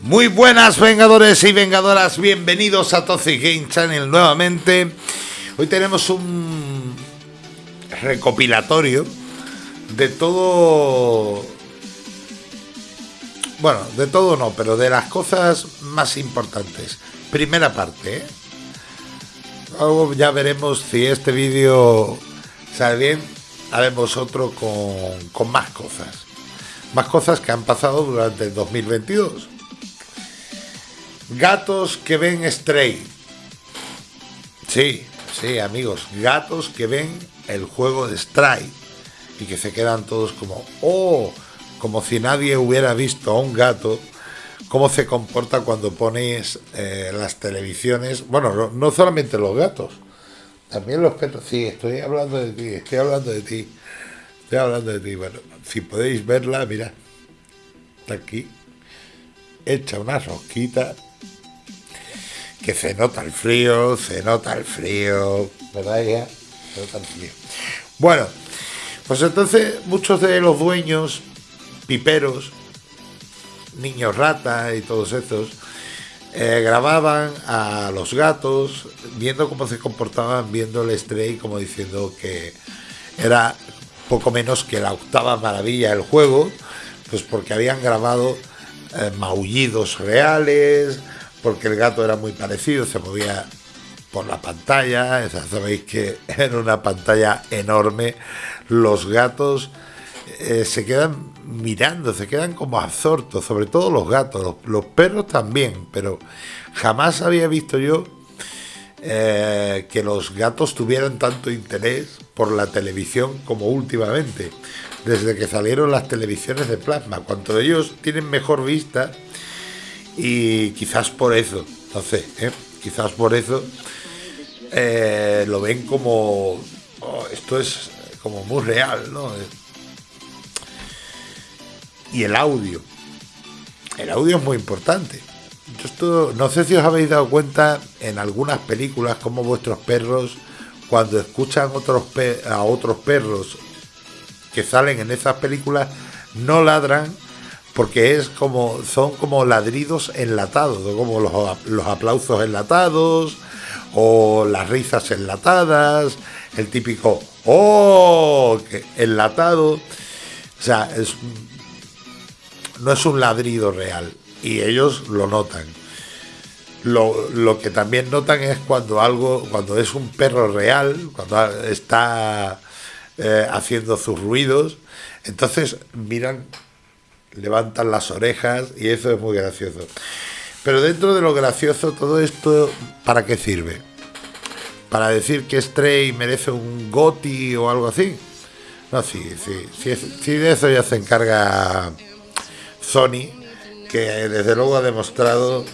Muy buenas vengadores y vengadoras, bienvenidos a Toxic Game Channel nuevamente. Hoy tenemos un recopilatorio de todo... Bueno, de todo no, pero de las cosas más importantes. Primera parte, ¿eh? Luego ya veremos si este vídeo sale bien. Haremos otro con, con más cosas. Más cosas que han pasado durante el 2022. Gatos que ven Stray. Sí, sí, amigos. Gatos que ven el juego de Stray. Y que se quedan todos como, oh, como si nadie hubiera visto a un gato. Cómo se comporta cuando ponéis eh, las televisiones. Bueno, no, solamente los gatos. También los perros. Sí, estoy hablando de ti, estoy hablando de ti. Estoy hablando de ti. Bueno, si podéis verla, mira. Está aquí. Echa una rosquita que se nota el frío, se nota el frío, ¿verdad ya? Se nota el frío. Bueno, pues entonces muchos de los dueños, piperos, niños rata y todos estos, eh, grababan a los gatos viendo cómo se comportaban, viendo el stray, como diciendo que era poco menos que la octava maravilla del juego, pues porque habían grabado eh, maullidos reales, porque el gato era muy parecido, se movía por la pantalla, sabéis que en una pantalla enorme los gatos eh, se quedan mirando, se quedan como absortos, sobre todo los gatos, los, perros también, pero jamás había visto yo eh, que los gatos tuvieran tanto interés por la televisión como últimamente, desde que salieron las televisiones de plasma. Cuanto ellos tienen mejor vista, y quizás por eso, no sé, ¿eh? quizás por eso eh, lo ven como oh, esto es como muy real, ¿no? Y el audio, el audio es muy importante. Yo esto, no sé si os habéis dado cuenta en algunas películas como vuestros perros cuando escuchan otros a otros perros que salen en esas películas no ladran porque es como son como ladridos enlatados, como los, aplausos enlatados o las risas enlatadas, el típico oh enlatado, o sea, es, no es un ladrido real y ellos lo notan. Lo, lo, que también notan es cuando algo, cuando es un perro real, cuando está eh, haciendo sus ruidos, entonces miran levantan las orejas y eso es muy gracioso. Pero dentro de lo gracioso, todo esto, ¿para qué sirve? ¿Para decir que Stray merece un GOTI o algo así? No, sí, sí, sí, de eso ya se encarga Sony, que desde luego ha demostrado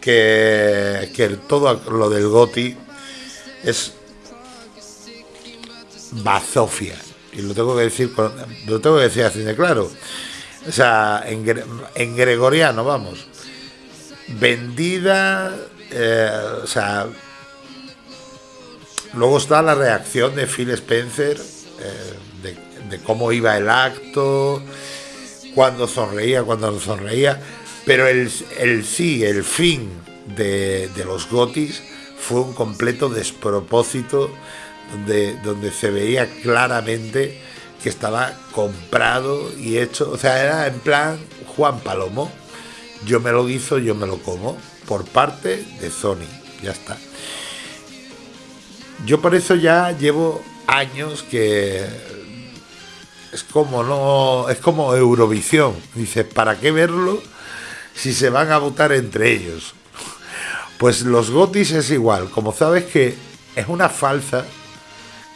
que, que todo lo del GOTI es bazofia. Y lo tengo que decir, lo tengo que decir así de claro. O sea, en, gregoriano, vamos. Vendida, eh, o sea, luego está la reacción de Phil Spencer, eh, de, cómo iba el acto, cuando sonreía, cuando no sonreía, pero el, el sí, el fin de, de, los gotis fue un completo despropósito donde, donde se veía claramente que estaba comprado y hecho, o sea, era en plan Juan Palomo, yo me lo guiso, yo me lo como, por parte de Sony, ya está. Yo por eso ya llevo años que es como no, es como Eurovisión, dice, ¿para qué verlo si se van a votar entre ellos? Pues los Gotis es igual, como sabes que es una falsa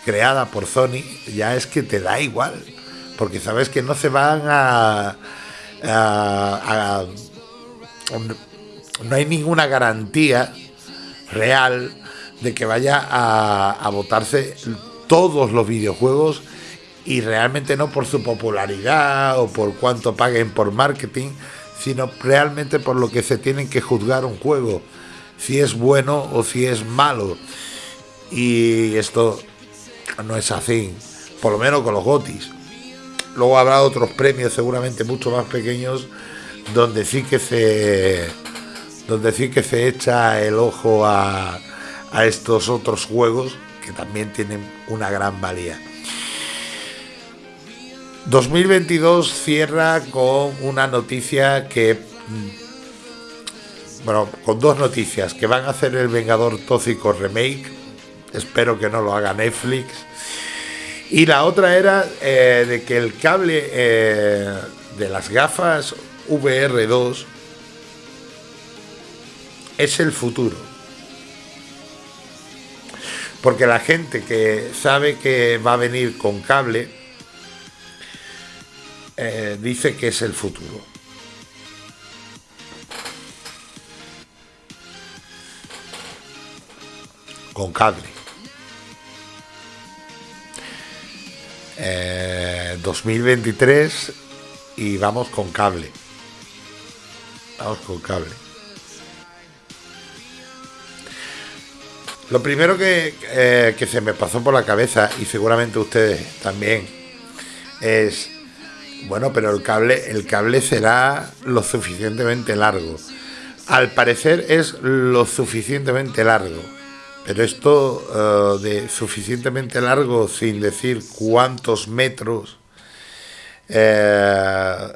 creada por Sony, ya es que te da igual, porque sabes que no se van a, no hay ninguna garantía real de que vaya a, votarse todos los videojuegos y realmente no por su popularidad o por cuánto paguen por marketing, sino realmente por lo que se tienen que juzgar un juego, si es bueno o si es malo. Y esto no es así, por lo menos con los Gotis. Luego habrá otros premios seguramente mucho más pequeños donde sí que se donde sí que se echa el ojo a, a estos otros juegos que también tienen una gran valía. 2022 cierra con una noticia que mm, bueno, con dos noticias, que van a hacer el Vengador Tóxico remake, espero que no lo haga Netflix, y la otra era eh, de que el cable eh, de las gafas VR2 es el futuro. Porque la gente que sabe que va a venir con cable eh, dice que es el futuro. Con cable. 2023 eh, y vamos con cable. Vamos con cable. Lo primero que, eh, que se me pasó por la cabeza, y seguramente ustedes también, es, bueno, pero el cable, el cable será lo suficientemente largo. Al parecer es lo suficientemente largo. Pero esto eh, de suficientemente largo, sin decir cuántos metros, eh,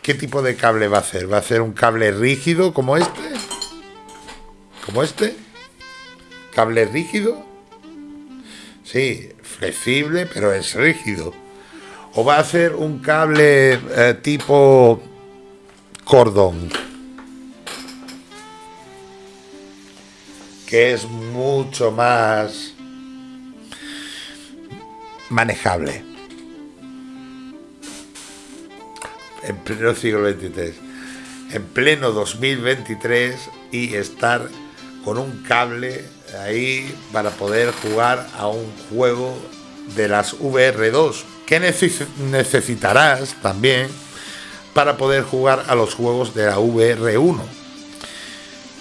¿qué tipo de cable va a ser? ¿Va a ser un cable rígido como este? ¿Como este? ¿Cable rígido? Sí, flexible, pero es rígido. ¿O va a ser un cable eh, tipo cordón? Que es mucho más manejable. En pleno siglo XXIII, en pleno 2023 y estar con un cable ahí para poder jugar a un juego de las VR2 que necesitarás también para poder jugar a los juegos de la VR1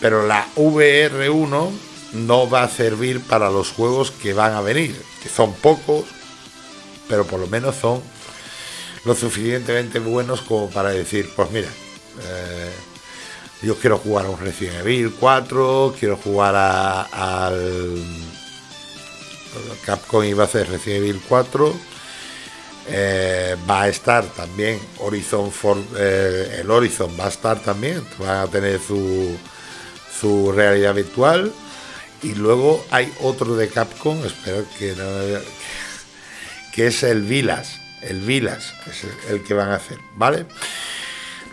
pero la VR1 no va a servir para los juegos que van a venir, que son pocos, pero por lo menos son lo suficientemente buenos como para decir, pues mira, eh, yo quiero jugar a un Resident Evil 4, quiero jugar al Capcom iba a hacer Resident Evil 4, eh, va a estar también Horizon for, eh, el Horizon va a estar también, van a tener su su realidad virtual. Y luego hay otro de Capcom, espero que no. que es el Vilas. El Vilas es el que van a hacer, ¿vale?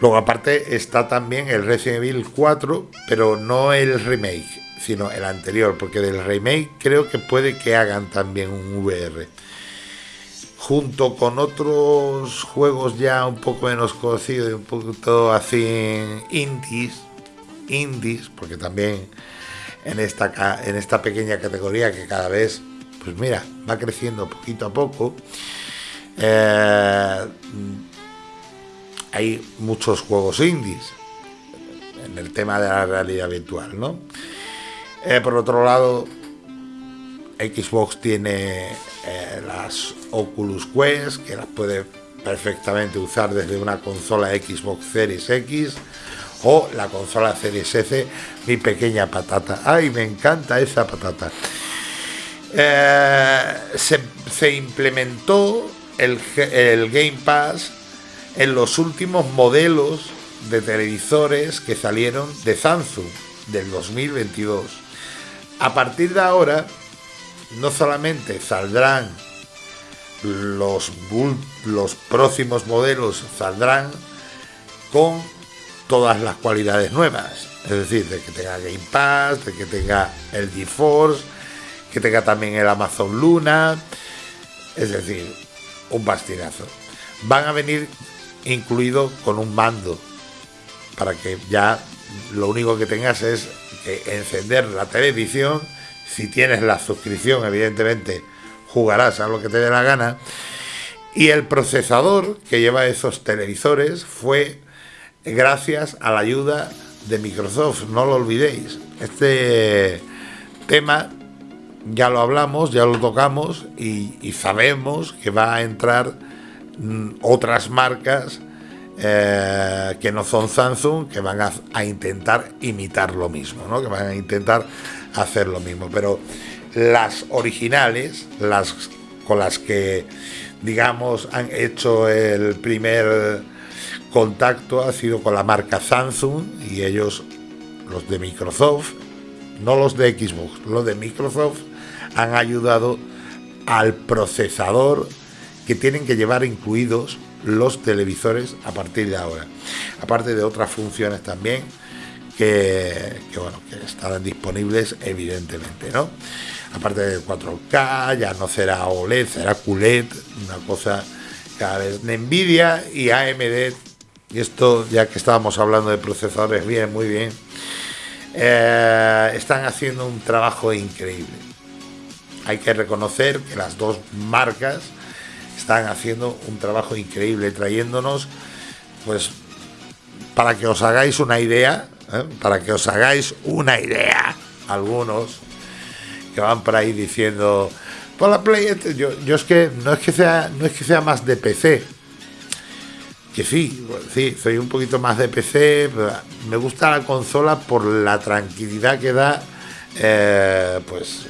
Luego, aparte, está también el Resident Evil 4, pero no el remake, sino el anterior, porque del remake creo que puede que hagan también un VR. Junto con otros juegos ya un poco menos conocidos y un poquito así indies, indies, porque también en esta, en esta pequeña categoría que cada vez, pues mira, va creciendo poquito a poco, eh, hay muchos juegos indies en el tema de la realidad virtual, ¿no? Eh, por otro lado, Xbox tiene eh, las Oculus Quest, que las puede perfectamente usar desde una consola Xbox Series X o la consola Series mi pequeña patata. ¡Ay, me encanta esa patata! Eh, se, implementó el, el Game Pass en los últimos modelos de televisores que salieron de Samsung del 2022. A partir de ahora, no solamente saldrán los, los próximos modelos, saldrán con todas las cualidades nuevas. Es decir, de que tenga Game Pass, de que tenga el GeForce, que tenga también el Amazon Luna. Es decir, un bastinazo. Van a venir incluido con un mando para que ya lo único que tengas es encender la televisión. Si tienes la suscripción, evidentemente jugarás a lo que te dé la gana. Y el procesador que lleva esos televisores fue gracias a la ayuda de Microsoft, no lo olvidéis. Este tema ya lo hablamos, ya lo tocamos y, sabemos que va a entrar mm, otras marcas eh, que no son Samsung, que van a, intentar imitar lo mismo, ¿no? que van a intentar hacer lo mismo. Pero las originales, las con las que, digamos, han hecho el primer contacto, ha sido con la marca Samsung y ellos, los de Microsoft, no los de Xbox, los de Microsoft, han ayudado al procesador que tienen que llevar incluidos los televisores a partir de ahora. Aparte de otras funciones también que, bueno, que estarán disponibles evidentemente, ¿no? Aparte de 4K, ya no será OLED, será QLED, una cosa cada vez de Nvidia y AMD. Y esto, ya que estábamos hablando de procesadores, bien, muy bien. Eh, están haciendo un trabajo increíble. Hay que reconocer que las dos marcas están haciendo un trabajo increíble, trayéndonos, pues, para que os hagáis una idea, ¿eh? para que os hagáis una idea, algunos que van por ahí diciendo, por la Play, este", yo, yo es que no es que sea, no es que sea más de PC, que sí, sí, soy un poquito más de PC, me gusta la consola por la tranquilidad que da, eh, pues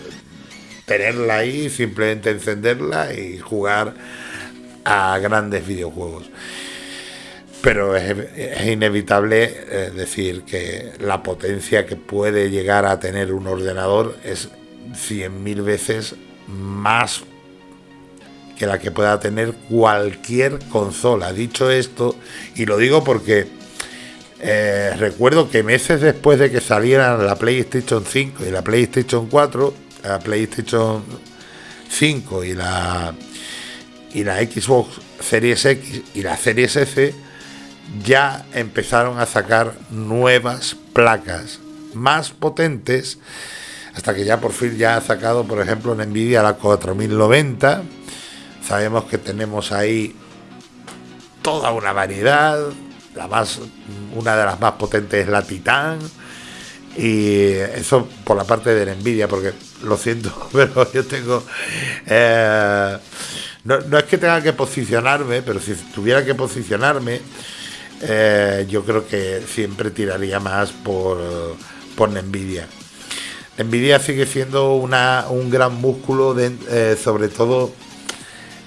tenerla ahí, simplemente encenderla y jugar a grandes videojuegos. Pero es, inevitable eh, decir que la potencia que puede llegar a tener un ordenador es 100.000 veces más que la que pueda tener cualquier consola. Dicho esto, y lo digo porque eh, recuerdo que meses después de que salieran la PlayStation 5 y la PlayStation 4, la PlayStation 5 y la y la Xbox Series X y la Series S ya empezaron a sacar nuevas placas más potentes hasta que ya por fin ya ha sacado por ejemplo en Nvidia la 4090 sabemos que tenemos ahí toda una variedad la más una de las más potentes es la Titan y eso por la parte de Nvidia porque lo siento pero yo tengo eh, no, es que tenga que posicionarme, pero si tuviera que posicionarme, eh, yo creo que siempre tiraría más por, por Nvidia. Nvidia sigue siendo una, un gran músculo, eh, sobre todo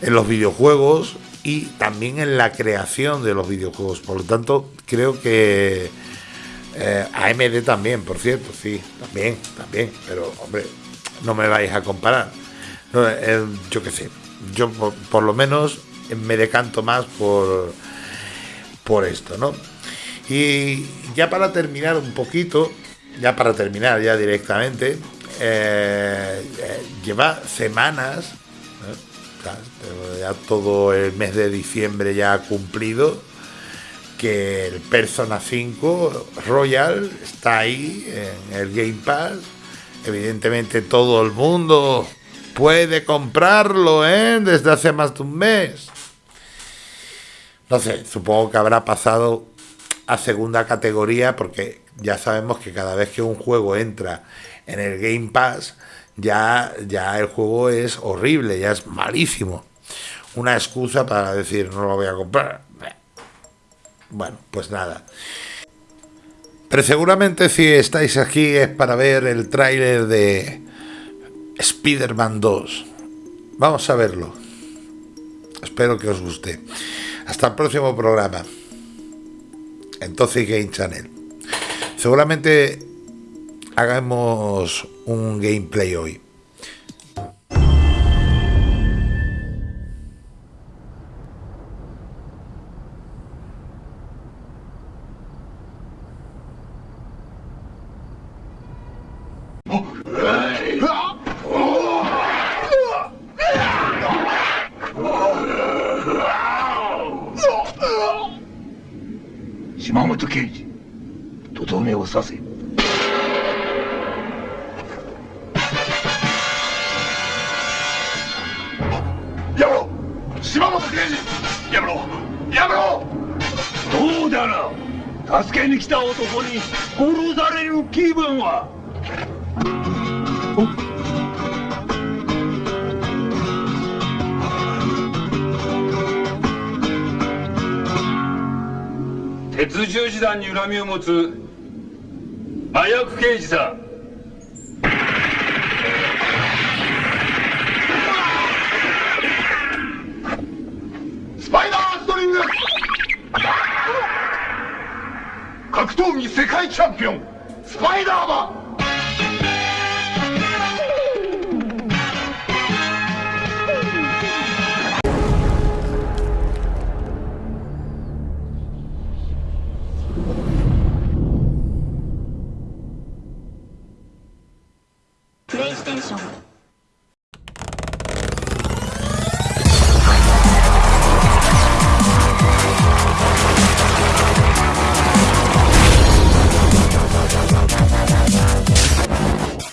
en los videojuegos y también en la creación de los videojuegos. Por lo tanto, creo que eh, AMD también, por cierto, sí, también, también. Pero, hombre, no me vais a comparar. yo qué sé, yo por, lo menos me decanto más por, por esto, ¿no? Y ya para terminar un poquito, ya para terminar ya directamente, eh, eh, lleva semanas, ya todo el mes de diciembre ya ha cumplido, que el Persona 5 Royal está ahí en el Game Pass. Evidentemente todo el mundo puede comprarlo, ¿eh? Desde hace más de un mes. No sé, supongo que habrá pasado a segunda categoría porque ya sabemos que cada vez que un juego entra en el Game Pass, ya, ya el juego es horrible, ya es malísimo. Una excusa para decir no lo voy a comprar. Bueno, pues nada. Pero seguramente si estáis aquí es para ver el tráiler de Spider-Man 2. Vamos a verlo. Espero que os guste. Hasta el próximo programa. Entonces Game Channel. Seguramente hagamos un gameplay hoy. させやめ な助けに来た男に殺される気分は？鉄十字団に恨みを持つ麻薬刑事さん。世界チャンピオンスパイダーマン。